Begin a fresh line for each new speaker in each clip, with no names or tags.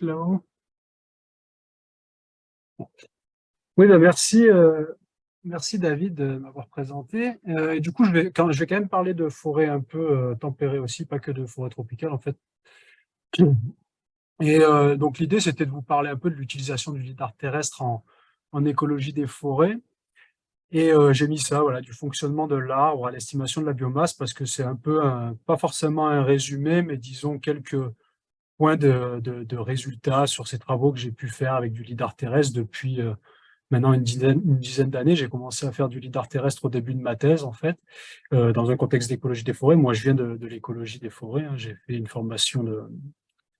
là-haut. Oui, ben merci, euh, merci David de m'avoir présenté. Euh, et du coup, je vais, quand, je vais quand même parler de forêt un peu euh, tempérée aussi, pas que de forêt tropicale en fait. Et donc l'idée, c'était de vous parler un peu de l'utilisation du lidar terrestre en, en écologie des forêts. Et j'ai mis ça, voilà, du fonctionnement de l'arbre à l'estimation de la biomasse, parce que c'est un peu, pas forcément un résumé, mais disons quelques points de, de, résultats sur ces travaux que j'ai pu faire avec du lidar terrestre depuis maintenant une dizaine, d'années. J'ai commencé à faire du lidar terrestre au début de ma thèse, en fait, dans un contexte d'écologie des forêts. Moi, je viens de, l'écologie des forêts. Hein. J'ai fait une formation de...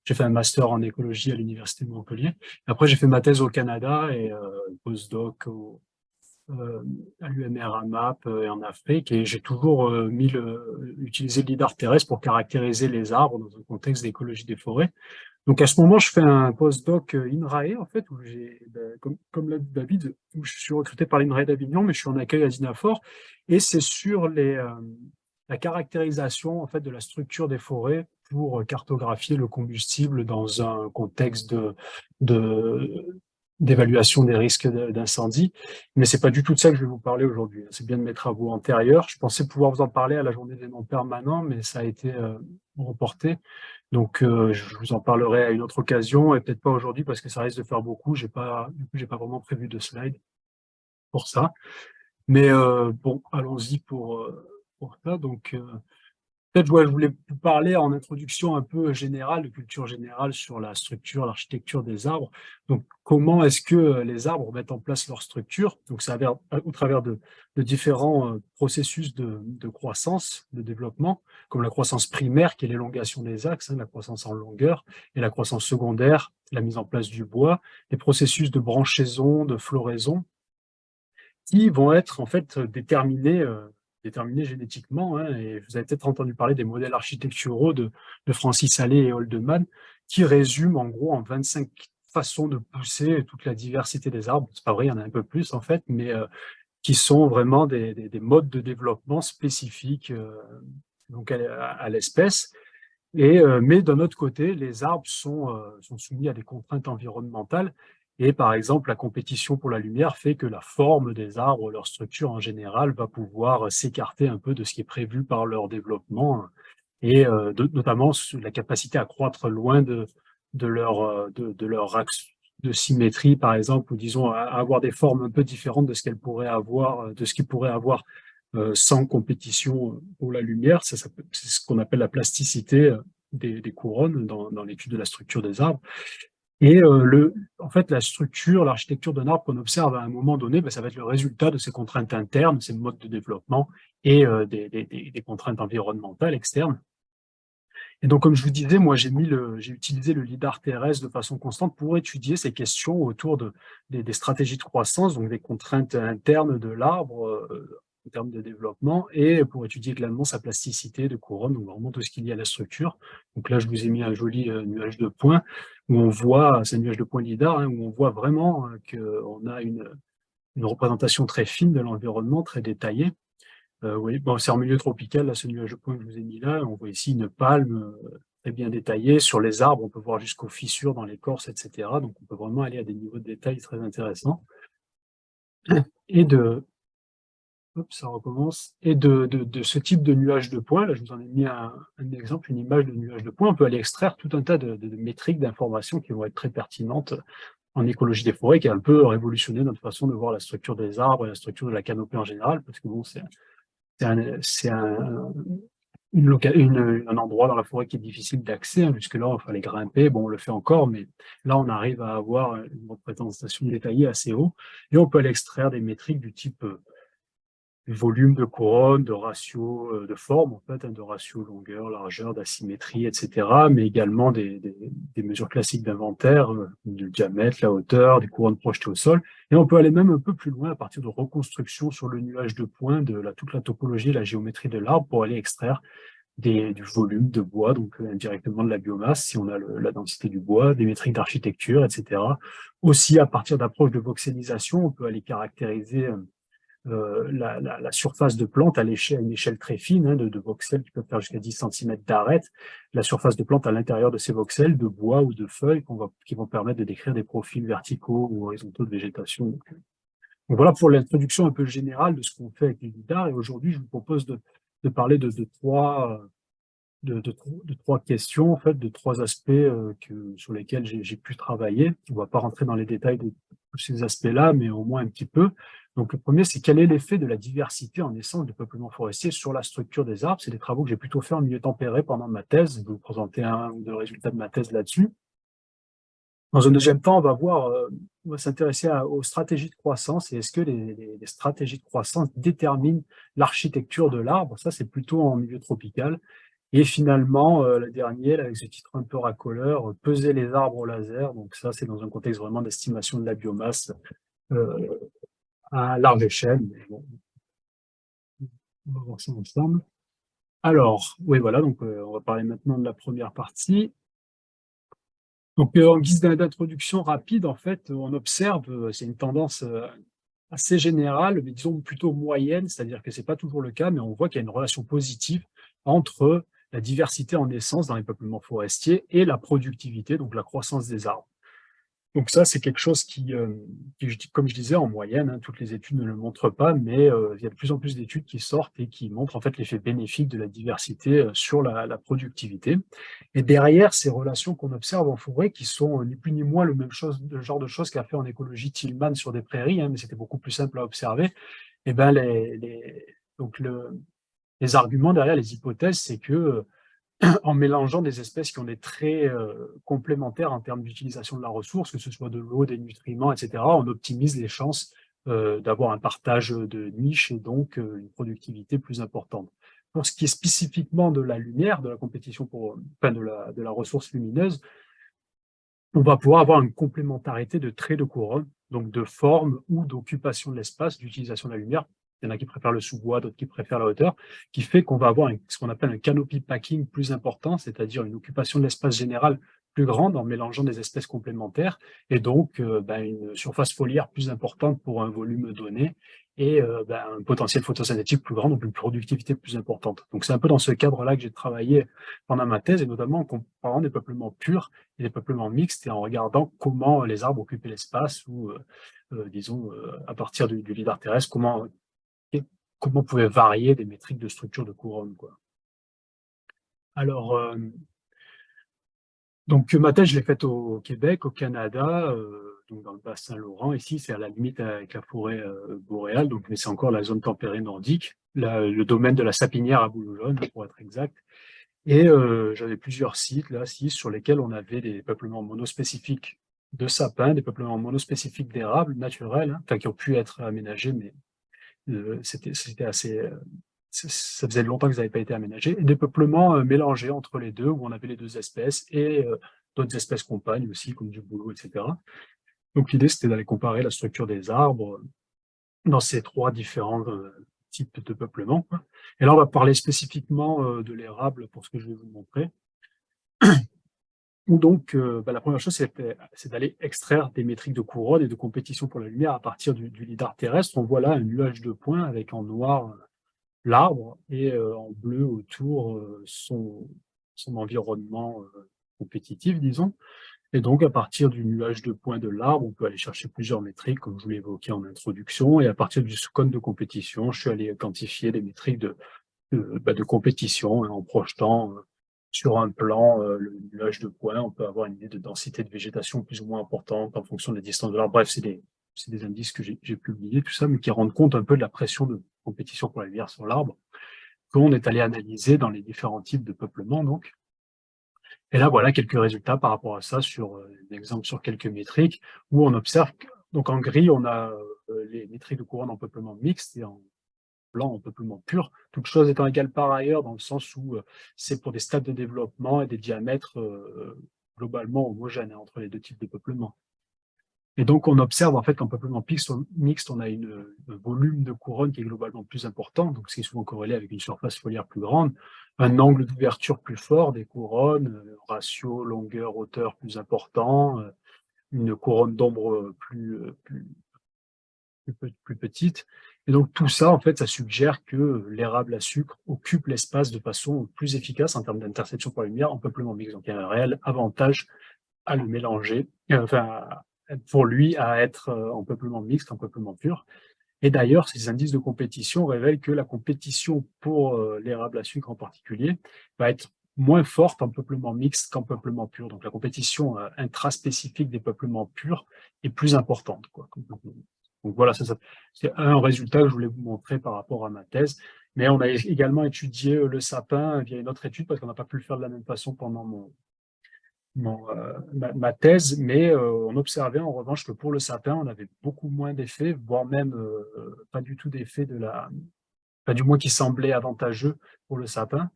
J'ai fait un master en écologie à l'Université de Montpellier. Après, j'ai fait ma thèse au Canada et euh, postdoc au, euh, à l'UMR AMAP euh, et en Afrique. Et j'ai toujours euh, utilisé le lidar terrestre pour caractériser les arbres dans un contexte d'écologie des forêts. Donc à ce moment, je fais un postdoc INRAE, en fait, où j'ai, ben, comme, comme David, où je suis recruté par l'INRAE d'Avignon, mais je suis en accueil à Dinafor, et c'est sur la caractérisation en fait de la structure des forêts pour cartographier le combustible dans un contexte de d'évaluation des risques d'incendie. Mais c'est pas du tout de ça que je vais vous parler aujourd'hui. C'est bien de mes travaux antérieurs. Je pensais pouvoir vous en parler à la journée des non permanents, mais ça a été euh, reporté. Donc, euh, je vous en parlerai à une autre occasion et peut-être pas aujourd'hui parce que ça risque de faire beaucoup. J'ai pas, j'ai pas vraiment prévu de slide pour ça. Mais euh, bon, allons-y pour, pour ça. Donc, Peut-être je voulais vous parler en introduction un peu générale, de culture générale sur la structure, l'architecture des arbres. Donc, comment est-ce que euh, les arbres mettent en place leur structure? Donc, ça euh, au travers de, différents euh, processus de, croissance, de développement, comme la croissance primaire, qui est l'élongation des axes, hein, la croissance en longueur, et la croissance secondaire, la mise en place du bois, les processus de branchaison, de floraison, qui vont être en fait déterminés déterminés génétiquement. Hein, et vous avez peut-être entendu parler des modèles architecturaux de, de Francis Allais et Holdeman, qui résument en gros en 25 façons de pousser toute la diversité des arbres. C'est pas vrai, il y en a un peu plus en fait, mais euh, qui sont vraiment des, des, modes de développement spécifiques euh, donc à, l'espèce. Et euh, mais d'un autre côté, les arbres sont, sont soumis à des contraintes environnementales et par exemple, la compétition pour la lumière fait que la forme des arbres, leur structure en général, va pouvoir s'écarter un peu de ce qui est prévu par leur développement, et euh, notamment la capacité à croître loin de, de, leur, euh, de, leur axe de symétrie, par exemple, ou disons à avoir des formes un peu différentes de ce qu'elles pourraient avoir, de ce qu'ils pourraient avoir euh, sans compétition pour la lumière. C'est ce qu'on appelle la plasticité des, couronnes dans l'étude de la structure des arbres. Et euh, le, en fait, la structure, l'architecture d'un arbre qu'on observe à un moment donné, ben, ça va être le résultat de ces contraintes internes, ces modes de développement et euh, des, des, des, contraintes environnementales externes. Et donc, comme je vous disais, moi, j'ai utilisé le lidar terrestre de façon constante pour étudier ces questions autour de, des, des stratégies de croissance, donc des contraintes internes de l'arbre, euh, en termes de développement et pour étudier également sa plasticité de couronne, donc vraiment tout ce qu'il y a à la structure. Donc là, je vous ai mis un joli euh, nuage de points où on voit, c'est un nuage de points lidar, hein, où on voit vraiment euh, qu'on a une, une représentation très fine de l'environnement, très détaillée. Euh, oui, bon, c'est en milieu tropical, là, ce nuage de points que je vous ai mis là. On voit ici une palme euh, très bien détaillée. Sur les arbres, on peut voir jusqu'aux fissures dans l'écorce, etc. Donc, on peut vraiment aller à des niveaux de détail très intéressants. Et de, ça recommence. Et de, ce type de nuage de points, là je vous en ai mis un, exemple, une image de nuage de points, on peut aller extraire tout un tas de, métriques, d'informations qui vont être très pertinentes en écologie des forêts, qui a un peu révolutionné notre façon de voir la structure des arbres et la structure de la canopée en général, parce que bon, c'est un endroit dans la forêt qui est difficile d'accès, hein, jusque-là, il fallait grimper, bon, on le fait encore, mais là, on arrive à avoir une représentation détaillée assez haut, et on peut aller extraire des métriques du type euh, volume de couronne, de ratio euh, de forme, en fait, hein, de ratio longueur, largeur, d'asymétrie, etc., mais également des, mesures classiques d'inventaire, euh, du diamètre, la hauteur, des couronnes projetées au sol. Et on peut aller même un peu plus loin à partir de reconstruction sur le nuage de points de la, toute la topologie la géométrie de l'arbre pour aller extraire des, du volume de bois, donc euh, indirectement de la biomasse, si on a la densité du bois, des métriques d'architecture, etc. Aussi, à partir d'approches de voxelisation, on peut aller caractériser euh, la, surface de plante à, l'échelle, une échelle très fine hein, de, de, voxels qui peuvent faire jusqu'à 10 cm d'arête, la surface de plante à l'intérieur de ces voxels, de bois ou de feuilles qui vont permettre de décrire des profils verticaux ou horizontaux de végétation. Donc, voilà pour l'introduction un peu générale de ce qu'on fait avec les lidars. Et aujourd'hui, je vous propose de, parler de, trois de, trois questions, en fait, de trois aspects euh, que, sur lesquels j'ai pu travailler. On ne va pas rentrer dans les détails de tous ces aspects-là, mais au moins un petit peu. Donc, le premier, c'est quel est l'effet de la diversité en essence du peuplement forestier sur la structure des arbres? C'est des travaux que j'ai plutôt fait en milieu tempéré pendant ma thèse. Je vais vous présenter un ou deux résultats de ma thèse là-dessus. Dans un deuxième temps, on va voir, euh, on va s'intéresser aux stratégies de croissance et est-ce que les, stratégies de croissance déterminent l'architecture de l'arbre? Ça, c'est plutôt en milieu tropical. Et finalement, euh, le dernier, avec ce titre un peu racoleur, « Peser les arbres au laser ». Donc ça, c'est dans un contexte vraiment d'estimation de la biomasse euh, à large échelle. on va voir ça ensemble. Alors, oui, voilà, donc euh, on va parler maintenant de la première partie. Donc, en guise d'introduction rapide, en fait, on observe, c'est une tendance assez générale, mais disons plutôt moyenne, c'est-à-dire que c'est pas toujours le cas, mais on voit qu'il y a une relation positive entre la diversité en essence dans les peuplements forestiers et la productivité, donc la croissance des arbres. Donc ça, c'est quelque chose qui, euh, comme je disais, en moyenne, hein, toutes les études ne le montrent pas, mais euh, il y a de plus en plus d'études qui sortent et qui montrent en fait l'effet bénéfique de la diversité euh, sur la, productivité. Et derrière ces relations qu'on observe en forêt, qui sont ni plus ni moins le même genre de choses qu'a fait en écologie Tillman sur des prairies, hein, mais c'était beaucoup plus simple à observer, et eh ben les, donc le, les arguments derrière les hypothèses, c'est que en mélangeant des espèces qui ont des traits euh, complémentaires en termes d'utilisation de la ressource, que ce soit de l'eau, des nutriments, etc., on optimise les chances euh, d'avoir un partage de niches et donc une productivité plus importante. Pour ce qui est spécifiquement de la lumière, de la compétition pour, enfin de la, de la ressource lumineuse, on va pouvoir avoir une complémentarité de traits de couronne, donc de forme ou d'occupation de l'espace, d'utilisation de la lumière il y en a qui préfèrent le sous-bois, d'autres qui préfèrent la hauteur, qui fait qu'on va avoir ce qu'on appelle un canopy packing plus important, c'est-à-dire une occupation de l'espace général plus grande en mélangeant des espèces complémentaires, et donc euh, ben, une surface foliaire plus importante pour un volume donné, et euh, ben, un potentiel photosynthétique plus grand, donc une productivité plus importante. Donc c'est un peu dans ce cadre-là que j'ai travaillé pendant ma thèse, et notamment en comparant des peuplements purs et des peuplements mixtes, et en regardant comment les arbres occupaient l'espace, ou euh, disons, à partir du, du lidar terrestre, comment comment on pouvait varier des métriques de structure de couronne. Quoi. Alors, euh, donc ma thèse, je l'ai faite au Québec, au Canada, euh, donc dans le bassin Laurent. Ici, c'est à la limite avec la forêt euh, boréale, donc mais c'est encore la zone tempérée nordique, le domaine de la sapinière à Boulogne, pour être exact. Et j'avais plusieurs sites, là, six, sur lesquels on avait des peuplements monospécifiques de sapins, des peuplements monospécifiques d'érables naturels, hein, qui ont pu être aménagés, mais euh, c'était assez euh, ça faisait longtemps que ça n'avait pas été aménagé, des peuplements euh, mélangés entre les deux, où on avait les deux espèces, et d'autres espèces compagnes aussi, comme du boulot, etc. Donc l'idée, c'était d'aller comparer la structure des arbres dans ces trois différents types de peuplement. Et là, on va parler spécifiquement de l'érable pour ce que je vais vous montrer donc, euh, bah, la première chose, c'est d'aller extraire des métriques de couronne et de compétition pour la lumière à partir du, lidar terrestre. On voit là un nuage de points avec en noir euh, l'arbre et euh, en bleu autour son, son environnement compétitif, disons. Et donc, à partir du nuage de points de l'arbre, on peut aller chercher plusieurs métriques, comme je vous l'ai évoqué en introduction. Et à partir du cône de compétition, je suis allé quantifier des métriques de, de, bah, compétition hein, en projetant sur un plan, euh, le nuage de points, on peut avoir une idée de densité de végétation plus ou moins importante en fonction de la distance de l'arbre. Bref, c'est des, des indices que j'ai publiés, tout ça, mais qui rendent compte un peu de la pression de compétition pour la lumière sur l'arbre, qu'on est allé analyser dans les différents types de peuplement, donc. Et là, voilà quelques résultats par rapport à ça, sur euh, un exemple sur quelques métriques, où on observe, que, donc en gris, on a euh, les métriques de couronne en peuplement mixte, et blanc en peuplement pur, toute chose étant égale par ailleurs, dans le sens où euh, c'est pour des stades de développement et des diamètres euh, globalement homogènes hein, entre les deux types de peuplement. Et donc, on observe en fait qu'en peuplement mixte, on a une, un volume de couronne qui est globalement plus important, donc c'est souvent corrélé avec une surface foliaire plus grande, un angle d'ouverture plus fort des couronnes, euh, ratio longueur, hauteur plus important, une couronne d'ombre plus, plus plus, petite. Et donc tout ça, en fait, ça suggère que l'érable à sucre occupe l'espace de façon plus efficace en termes d'interception par lumière en peuplement mixte. Donc il y a un réel avantage à le mélanger, euh, enfin, pour lui, à être euh, en peuplement mixte, en peuplement pur. Et d'ailleurs, ces indices de compétition révèlent que la compétition pour euh, l'érable à sucre en particulier va être moins forte en peuplement mixte qu'en peuplement pur. Donc la compétition intraspécifique des peuplements purs est plus importante. Quoi. Donc voilà, c'est un résultat que je voulais vous montrer par rapport à ma thèse. Mais on a également étudié le sapin via une autre étude parce qu'on n'a pas pu le faire de la même façon pendant mon, euh, ma, thèse, mais euh, on observait en revanche que pour le sapin, on avait beaucoup moins d'effets, voire même euh, pas du tout d'effets de la, pas du moins qui semblait avantageux pour le sapin.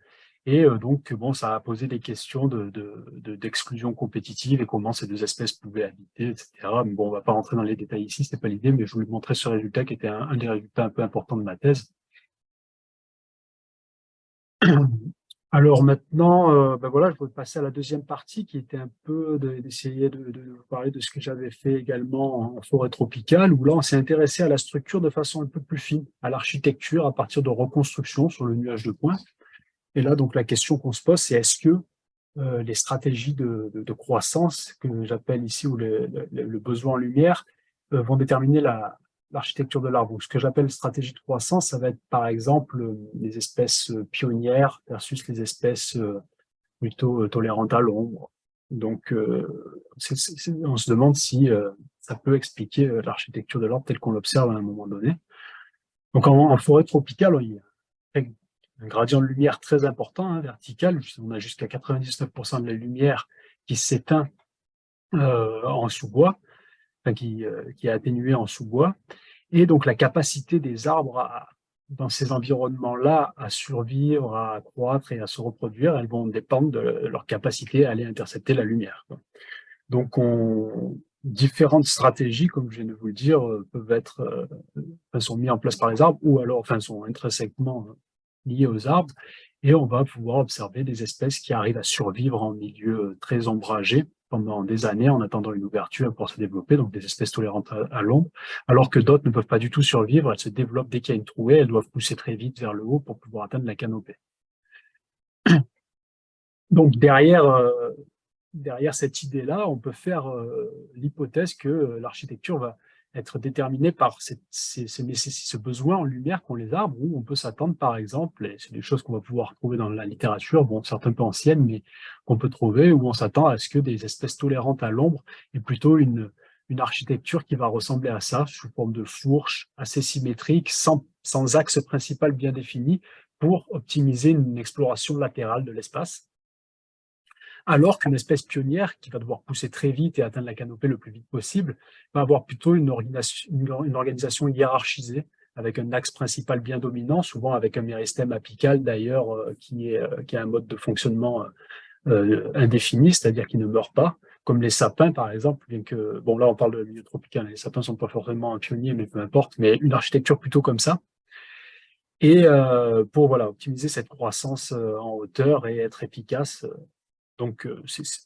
Et donc, bon, ça a posé des questions d'exclusion de, compétitive et comment ces deux espèces pouvaient habiter, etc. Mais bon, on va pas rentrer dans les détails ici, c'était pas l'idée, mais je voulais montrer ce résultat qui était un, des résultats un peu importants de ma thèse. Alors maintenant, euh, ben voilà, je vais passer à la deuxième partie qui était un peu d'essayer de, vous parler de ce que j'avais fait également en forêt tropicale, où là on s'est intéressé à la structure de façon un peu plus fine, à l'architecture à partir de reconstruction sur le nuage de points. Et là, donc la question qu'on se pose, c'est est-ce que euh, les stratégies de, croissance, que j'appelle ici, ou le, besoin en lumière, euh, vont déterminer la, l'architecture de l'arbre. Ce que j'appelle stratégie de croissance, ça va être par exemple euh, les espèces pionnières versus les espèces plutôt tolérantes à l'ombre. Donc, on se demande si ça peut expliquer l'architecture de l'arbre telle qu'on l'observe à un moment donné. Donc, en, forêt tropicale, il y a un gradient de lumière très important, hein, vertical. On a jusqu'à 99% de la lumière qui s'éteint en sous-bois, enfin, qui, qui est atténuée en sous-bois. Et donc la capacité des arbres dans ces environnements-là à survivre, à croître et à se reproduire, elles vont dépendre de leur capacité à aller intercepter la lumière. Donc on, différentes stratégies, comme je viens de vous le dire, euh, peuvent être euh, sont mises en place par les arbres ou alors enfin sont intrinsèquement euh, liées aux arbres et on va pouvoir observer des espèces qui arrivent à survivre en milieu très ombragé pendant des années en attendant une ouverture pour se développer, donc des espèces tolérantes à, l'ombre, alors que d'autres ne peuvent pas du tout survivre, elles se développent dès qu'il y a une trouée, elles doivent pousser très vite vers le haut pour pouvoir atteindre la canopée. Donc derrière, euh, derrière cette idée-là, on peut faire euh, l'hypothèse que euh, l'architecture va être déterminé par ce besoin en lumière qu'ont les arbres, où on peut s'attendre par exemple, et c'est des choses qu'on va pouvoir trouver dans la littérature, bon, certains peu anciennes, mais qu'on peut trouver, où on s'attend à ce que des espèces tolérantes à l'ombre aient plutôt une, architecture qui va ressembler à ça, sous forme de fourche, assez symétrique, sans axe principal bien défini, pour optimiser une exploration latérale de l'espace alors qu'une espèce pionnière, qui va devoir pousser très vite et atteindre la canopée le plus vite possible, va avoir plutôt une organisation, hiérarchisée, avec un axe principal bien dominant, souvent avec un méristème apical d'ailleurs, euh, qui, euh, qui a un mode de fonctionnement euh, indéfini, c'est-à-dire qui ne meurt pas, comme les sapins par exemple, bien que, bon là on parle de milieu tropical, les sapins sont pas forcément un pionnier, mais peu importe, mais une architecture plutôt comme ça, et pour voilà optimiser cette croissance en hauteur et être efficace donc euh,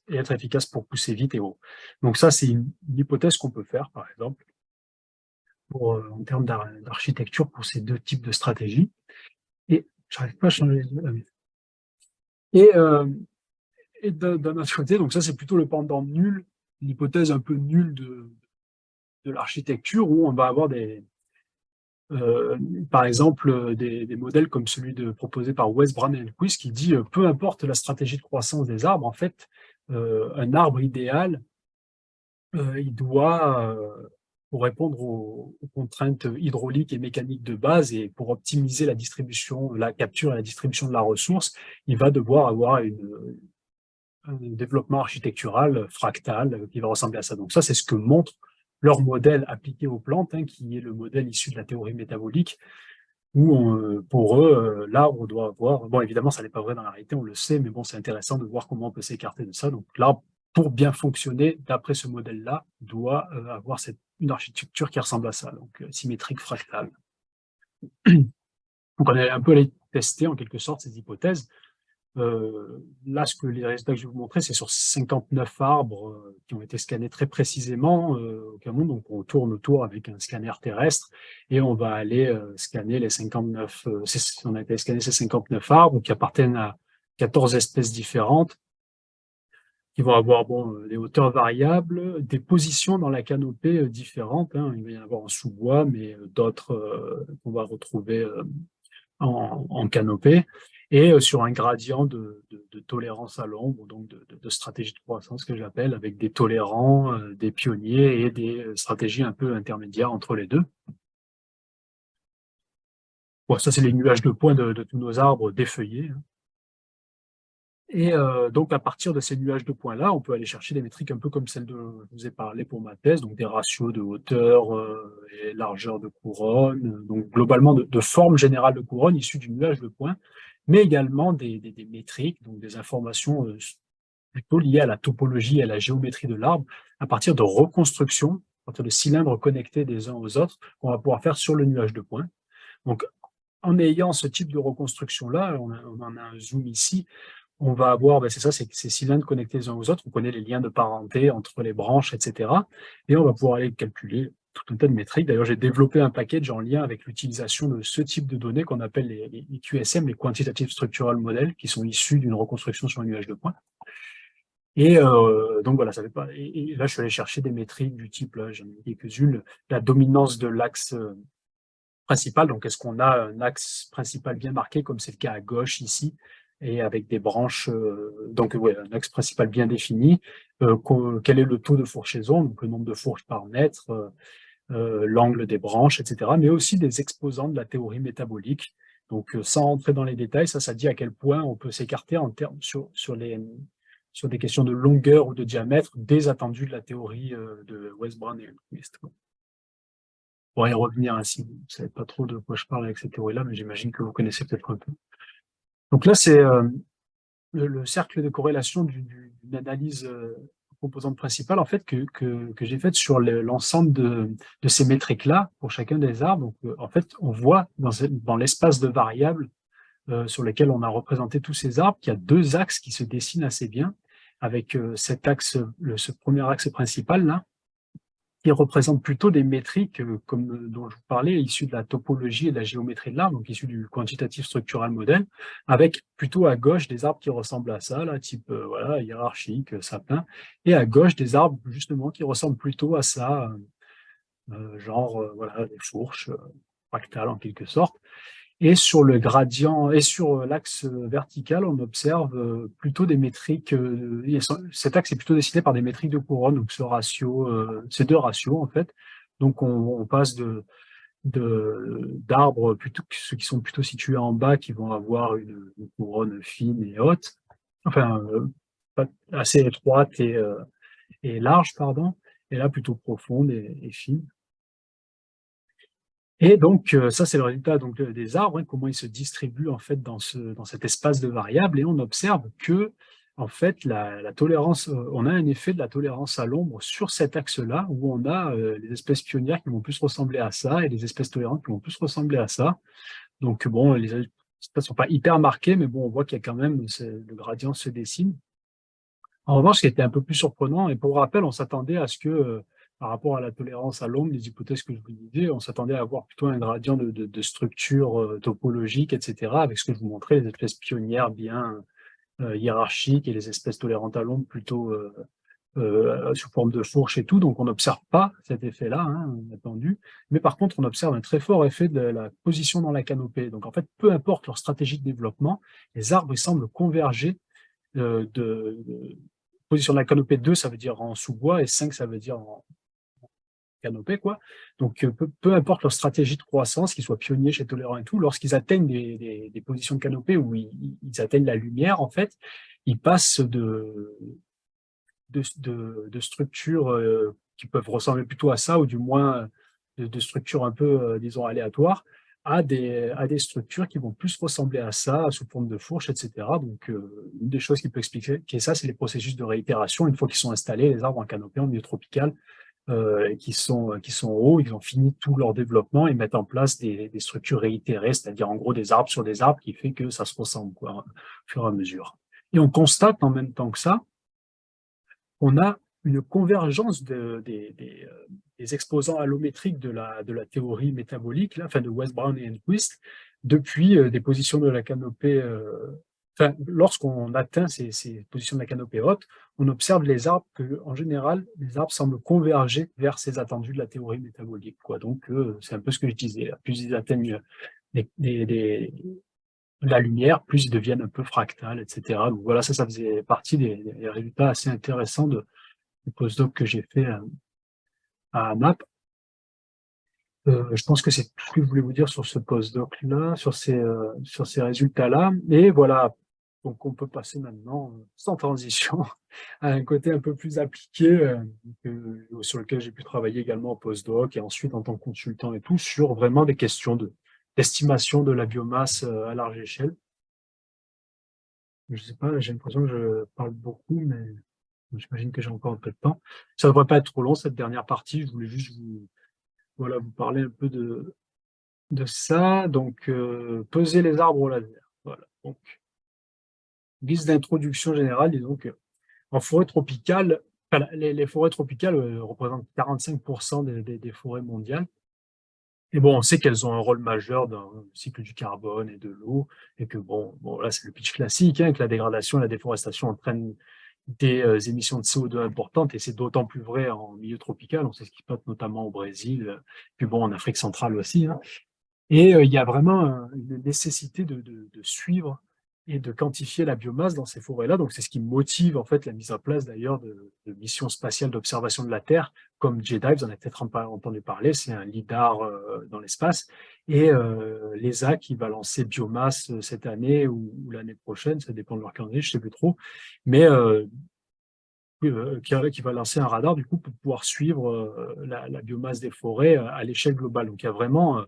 et être efficace pour pousser vite et haut. Donc ça, c'est une, hypothèse qu'on peut faire, par exemple, pour, euh, en termes d'architecture pour ces deux types de stratégies. Et j'arrive pas à changer les Et, euh, et d'un autre côté, donc ça c'est plutôt le pendant nul, l'hypothèse un peu nulle de, de l'architecture où on va avoir des, par exemple, euh, des, modèles comme celui proposé par Wes Quiz qui dit euh, peu importe la stratégie de croissance des arbres, en fait, un arbre idéal, il doit, pour répondre aux, contraintes hydrauliques et mécaniques de base et pour optimiser la distribution, la capture et la distribution de la ressource, il va devoir avoir un développement architectural fractal qui va ressembler à ça. Donc ça, c'est ce que montre leur modèle appliqué aux plantes, hein, qui est le modèle issu de la théorie métabolique, où euh, pour eux, euh, l'arbre doit avoir, bon évidemment ça n'est pas vrai dans la réalité, on le sait, mais bon c'est intéressant de voir comment on peut s'écarter de ça. Donc l'arbre, pour bien fonctionner d'après ce modèle-là, doit euh, avoir cette, une architecture qui ressemble à ça, donc symétrique fractale. Donc on est un peu allé tester en quelque sorte ces hypothèses. Euh, là, ce que les résultats que je vais vous montrer, c'est sur 59 arbres euh, qui ont été scannés très précisément euh, au Cameroun. Donc, on tourne autour avec un scanner terrestre et on va aller scanner les 59, on a été ces 59 arbres qui appartiennent à 14 espèces différentes qui vont avoir bon, des hauteurs variables, des positions dans la canopée différentes. Hein. Il va y en avoir en sous-bois, mais d'autres qu'on va retrouver en canopée et euh, sur un gradient de, de, de tolérance à l'ombre, donc de, de, stratégie de croissance que j'appelle, avec des tolérants, euh, des pionniers et des euh, stratégies un peu intermédiaires entre les deux. Bon, ça, c'est les nuages de points de, tous nos arbres défeuillés. Hein. Et euh, donc, à partir de ces nuages de points-là, on peut aller chercher des métriques un peu comme celles dont je vous ai parlé pour ma thèse, donc des ratios de hauteur euh, et largeur de couronne, donc globalement de, de, forme générale de couronne issue du nuage de points, mais également des, métriques, donc des informations euh, plutôt liées à la topologie et à la géométrie de l'arbre, à partir de reconstructions, à partir de cylindres connectés des uns aux autres, qu'on va pouvoir faire sur le nuage de points. Donc, en ayant ce type de reconstruction-là, on, on, en a un zoom ici, on va avoir, ben c'est ça, ces cylindres connectés les uns aux autres, on connaît les liens de parenté entre les branches, etc. Et on va pouvoir aller calculer tout un tas de métriques. D'ailleurs, j'ai développé un package en lien avec l'utilisation de ce type de données qu'on appelle les, QSM, les Quantitative Structural Models, qui sont issus d'une reconstruction sur un nuage de points. Et euh, donc voilà, ça fait pas. Et, là, je suis allé chercher des métriques du type, j'en ai quelques-unes, la dominance de l'axe euh, principal. Donc, est-ce qu'on a un axe principal bien marqué, comme c'est le cas à gauche ici et avec des branches, euh, donc ouais, un axe principal bien défini, euh, quel est le taux de fourchaison, donc le nombre de fourches par mètre, euh, l'angle des branches, etc., mais aussi des exposants de la théorie métabolique. Donc sans entrer dans les détails, ça, ça dit à quel point on peut s'écarter en termes sur, sur, les, sur des questions de longueur ou de diamètre des attendus de la théorie de Westbrown et Elmquist. On pourrait y revenir ainsi, vous ne savez pas trop de quoi je parle avec cette théorie-là, mais j'imagine que vous connaissez peut-être un peu. Donc là, c'est euh, le, cercle de corrélation d'une analyse euh, composante principale en fait que, que, que j'ai faite sur l'ensemble de, de, ces métriques-là pour chacun des arbres. Donc euh, en fait, on voit dans, dans l'espace de variables sur lesquels on a représenté tous ces arbres qu'il y a deux axes qui se dessinent assez bien avec cet axe, le, ce premier axe principal là, qui représentent plutôt des métriques, euh, comme euh, dont je vous parlais, issues de la topologie et de la géométrie de l'arbre, donc issues du quantitative structural model, avec plutôt à gauche des arbres qui ressemblent à ça, là, type euh, voilà, hiérarchique, sapin, et à gauche des arbres justement qui ressemblent plutôt à ça, genre voilà, des fourches fractales en quelque sorte. Et sur le gradient et sur l'axe vertical, on observe euh, plutôt des métriques. Euh, cet axe est plutôt dessiné par des métriques de couronne, donc ce ratio, euh, ces deux ratios en fait. Donc on, passe de d'arbres plutôt ceux qui sont plutôt situés en bas, qui vont avoir une, couronne fine et haute, enfin assez étroite et, et large, pardon, et là plutôt profonde et fine. Et donc, euh, ça, c'est le résultat donc, des arbres, hein, comment ils se distribuent en fait dans, ce, dans cet espace de variables. Et on observe que, en fait, la, tolérance, euh, on a un effet de la tolérance à l'ombre sur cet axe-là, où on a euh, les espèces pionnières qui vont plus ressembler à ça et les espèces tolérantes qui vont plus ressembler à ça. Donc, bon, les espèces ne sont pas hyper marquées, mais bon, on voit qu'il y a quand même, le gradient se dessine. En revanche, ce qui était un peu plus surprenant, et pour rappel, on s'attendait à ce que par rapport à la tolérance à l'ombre, les hypothèses que je vous disais, on s'attendait à avoir plutôt un gradient de, structure euh, topologique, etc., avec ce que je vous montrais, les espèces pionnières bien euh, hiérarchiques et les espèces tolérantes à l'ombre plutôt euh, sous forme de fourche et tout. Donc on n'observe pas cet effet-là, hein, attendu. Mais par contre, on observe un très fort effet de la position dans la canopée. Donc en fait, peu importe leur stratégie de développement, les arbres ils semblent converger de, de position de la canopée 2, ça veut dire en sous-bois, et 5, ça veut dire en, canopée. Donc, euh, peu, importe leur stratégie de croissance, qu'ils soient pionniers chez Tolérant et tout, lorsqu'ils atteignent des, positions de canopée où ils, atteignent la lumière, en fait, ils passent de, structures euh, qui peuvent ressembler plutôt à ça, ou du moins de, structures un peu, euh, disons, aléatoires, à des, à des structures qui vont plus ressembler à ça, sous forme de fourche, etc. Donc, une des choses qui peut expliquer ça, c'est les processus de réitération. Une fois qu'ils sont installés, les arbres en canopée, en milieu tropical, euh, qui, sont, qui sont hauts, ils ont fini tout leur développement et mettent en place des, des structures réitérées, c'est-à-dire en gros des arbres sur des arbres qui fait que ça se ressemble quoi, au fur et à mesure. Et on constate en même temps que ça, on a une convergence de, des, des, euh, des, exposants allométriques de la, de la théorie métabolique, là, enfin de West Brown et Enquist, depuis euh, des positions de la canopée euh, Lorsqu'on atteint ces, positions de la canopée haute, on observe les arbres que, en général, les arbres semblent converger vers ces attendus de la théorie métabolique. Donc, euh, c'est un peu ce que je disais. Plus ils atteignent la lumière, plus ils deviennent un peu fractales, etc. Donc voilà, ça, ça faisait partie des, résultats assez intéressants du postdoc que j'ai fait à, à AMAP. Euh, je pense que c'est tout ce que je voulais vous dire sur ce postdoc-là, sur ces, euh, sur ces résultats-là. Et voilà, donc on peut passer maintenant, euh, sans transition, à un côté un peu plus appliqué, euh, sur lequel j'ai pu travailler également en postdoc et ensuite en tant que consultant et tout, sur vraiment des questions d'estimation de, la biomasse euh, à large échelle. Je sais pas, j'ai l'impression que je parle beaucoup, mais j'imagine que j'ai encore un peu de temps. Ça ne devrait pas être trop long cette dernière partie, je voulais juste vous, voilà, vous parler un peu de, de ça. Donc, peser les arbres au laser. Voilà. Donc, guise d'introduction générale, disons que en forêt tropicale, les, forêts tropicales euh, représentent 45% des, forêts mondiales. Et bon, on sait qu'elles ont un rôle majeur dans le cycle du carbone et de l'eau, et que bon, bon là c'est le pitch classique, hein, que la dégradation et la déforestation entraînent des euh, émissions de CO2 importantes, et c'est d'autant plus vrai en milieu tropical, on sait ce qui se passe notamment au Brésil, puis bon, en Afrique centrale aussi. Hein. Et euh, il y a vraiment une nécessité de, de, de suivre et de quantifier la biomasse dans ces forêts-là. Donc, c'est ce qui motive en fait la mise en place d'ailleurs de, missions spatiales d'observation de la Terre, comme JEDI, vous en avez peut-être entendu parler, c'est un LIDAR euh, dans l'espace, et euh, l'ESA qui va lancer biomasse euh, cette année ou, l'année prochaine, ça dépend de leur calendrier, je ne sais plus trop, mais euh, qui, va lancer un radar du coup pour pouvoir suivre la, biomasse des forêts à l'échelle globale. Donc, il y a vraiment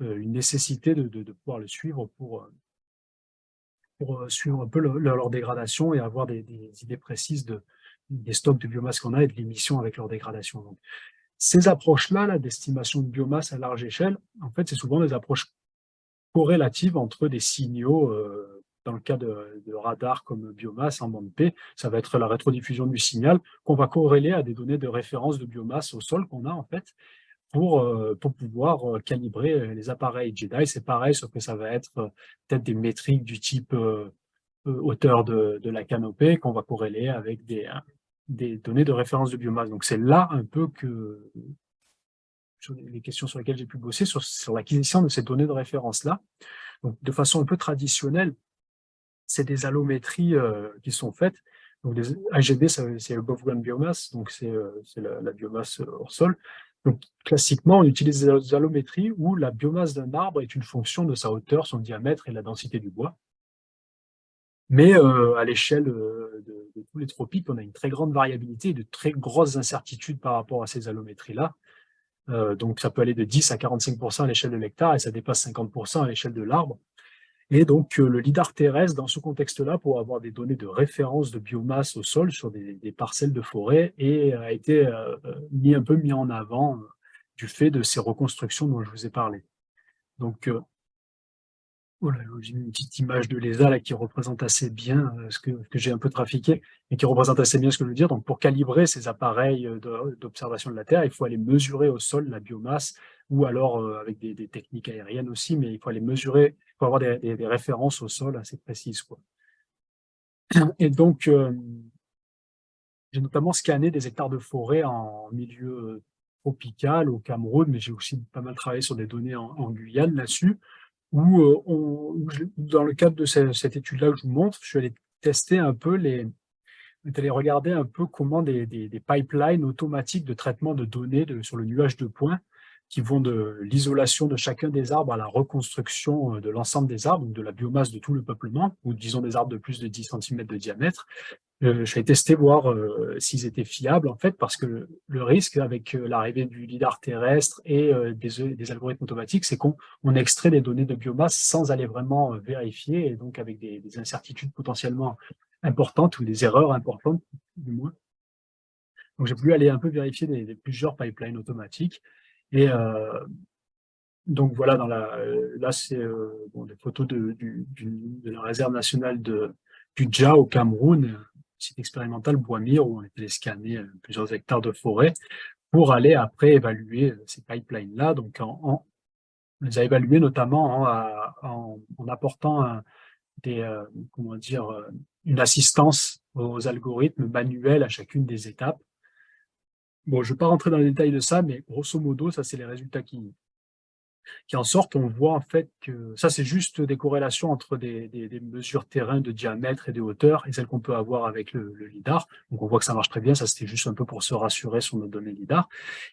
une nécessité de pouvoir le suivre pour pour euh, suivre un peu leur dégradation et avoir des, idées précises de, des stocks de biomasse qu'on a et de l'émission avec leur dégradation. Donc, ces approches-là, d'estimation de biomasse à large échelle, en fait, c'est souvent des approches corrélatives entre des signaux, euh, dans le cas de, de radars comme biomasse en bande P, ça va être la rétrodiffusion du signal qu'on va corréler à des données de référence de biomasse au sol qu'on a en fait, pour, euh, pour pouvoir euh, calibrer euh, les appareils JEDI. C'est pareil, sauf que ça va être peut-être des métriques du type hauteur de, de, la canopée qu'on va corréler avec des, des données de référence de biomasse. Donc c'est là un peu que les questions sur lesquelles j'ai pu bosser, sur, l'acquisition de ces données de référence-là. Donc de façon un peu traditionnelle, c'est des allométries qui sont faites. Donc des AGB, c'est above ground biomass, donc c'est la, la, biomasse hors sol. Donc, classiquement, on utilise des allométries où la biomasse d'un arbre est une fonction de sa hauteur, son diamètre et la densité du bois. Mais euh, à l'échelle euh, de, tous les tropiques, on a une très grande variabilité et de très grosses incertitudes par rapport à ces allométries-là. Euh, donc, ça peut aller de 10 à 45% à l'échelle de l'hectare et ça dépasse 50% à l'échelle de l'arbre. Et donc, le LIDAR terrestre, dans ce contexte-là, pour avoir des données de référence de biomasse au sol sur des, parcelles de forêt, et a été euh, mis un peu mis en avant euh, du fait de ces reconstructions dont je vous ai parlé. Donc, euh, voilà, j'ai une petite image de l'ESA là, qui représente assez bien ce que, que j'ai un peu trafiqué, et qui représente assez bien ce que je veux dire. Donc, pour calibrer ces appareils d'observation de la Terre, il faut aller mesurer au sol la biomasse, ou alors avec des, des techniques aériennes aussi, mais il faut aller mesurer faut avoir des, références au sol assez précises. Quoi. Et donc, euh, j'ai notamment scanné des hectares de forêt en milieu euh, tropical au Cameroun, mais j'ai aussi pas mal travaillé sur des données en, Guyane là-dessus, où, euh, dans le cadre de cette, étude-là que je vous montre, je suis allé tester un peu les, allé regarder un peu comment des, pipelines automatiques de traitement de données sur le nuage de points qui vont de l'isolation de chacun des arbres à la reconstruction euh, de l'ensemble des arbres, donc de la biomasse de tout le peuplement, ou disons des arbres de plus de 10 cm de diamètre. Euh, je vais tester voir euh, s'ils étaient fiables, en fait, parce que le, risque avec l'arrivée du lidar terrestre et des, algorithmes automatiques, c'est qu'on on extrait des données de biomasse sans aller vraiment vérifier, et donc avec des, des incertitudes potentiellement importantes ou des erreurs importantes, du moins. Donc, j'ai voulu aller un peu vérifier des, plusieurs pipelines automatiques. Et donc, voilà, dans la, là, c'est des photos de, de, la réserve nationale de, du Dja au Cameroun, site expérimental Bois-Mire, où on était scanner plusieurs hectares de forêt pour aller après évaluer ces pipelines-là. Donc, en, on les a évalués notamment en, apportant des, euh, comment dire, euh, une assistance aux algorithmes manuels à chacune des étapes. Bon, je ne vais pas rentrer dans les détails de ça, mais grosso modo, ça, c'est les résultats qui, qui en sortent, on voit en fait que ça, c'est juste des corrélations entre des, mesures terrain de diamètre et de hauteur et celles qu'on peut avoir avec le, LIDAR. Donc, on voit que ça marche très bien. Ça, c'était juste un peu pour se rassurer sur nos données LIDAR.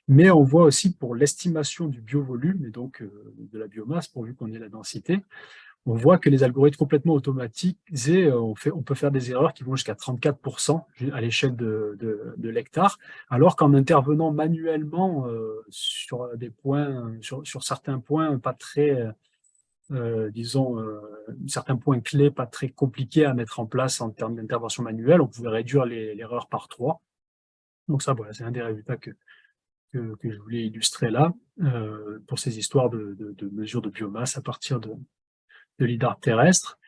Mais on voit aussi pour l'estimation du biovolume et donc euh, de la biomasse, pourvu qu'on ait la densité, on voit que les algorithmes complètement automatisés, euh, on, fait, on peut faire des erreurs qui vont jusqu'à 34% à l'échelle de, de, l'hectare, alors qu'en intervenant manuellement euh, sur des points, sur, sur, certains points pas très, euh, disons, certains points clés pas très compliqués à mettre en place en termes d'intervention manuelle, on pouvait réduire l'erreur par 3. Donc ça, voilà, c'est un des résultats que, que, que, je voulais illustrer là, pour ces histoires de, de mesures de biomasse à partir de, de lidar terrestre.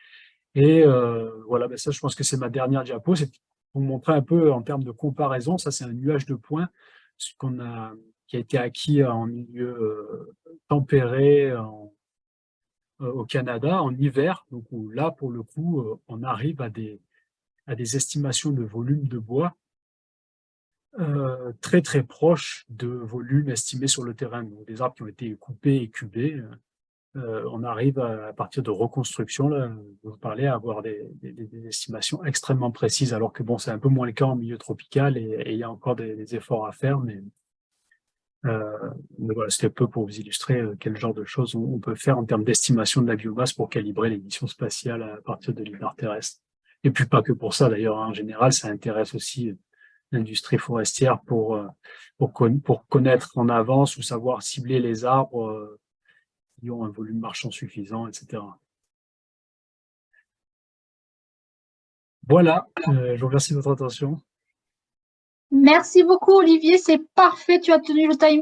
Et euh, voilà, ben ça, je pense que c'est ma dernière diapo. C'est pour montrer un peu en termes de comparaison. Ça, c'est un nuage de points qu'on a, qui a été acquis en milieu euh, tempéré euh, au Canada en hiver. Donc là, pour le coup, on arrive à des, à des estimations de volume de bois très très proches de volume estimé sur le terrain. Donc, des arbres qui ont été coupés et cubés. Euh, on arrive à, partir de reconstruction, là, vous parlez, à avoir des, estimations extrêmement précises, alors que bon, c'est un peu moins le cas en milieu tropical et, il y a encore des, efforts à faire, mais, euh, voilà, c'était peu pour vous illustrer euh, quel genre de choses on, peut faire en termes d'estimation de la biomasse pour calibrer les spatiales à partir de l'hiver terrestre. Et puis pas que pour ça, d'ailleurs, en général, ça intéresse aussi l'industrie forestière pour, pour, pour connaître en avance ou savoir cibler les arbres qui ont un volume marchand suffisant, etc. Voilà, euh, je vous remercie de votre attention.
Merci beaucoup Olivier, c'est parfait, tu as tenu le timing.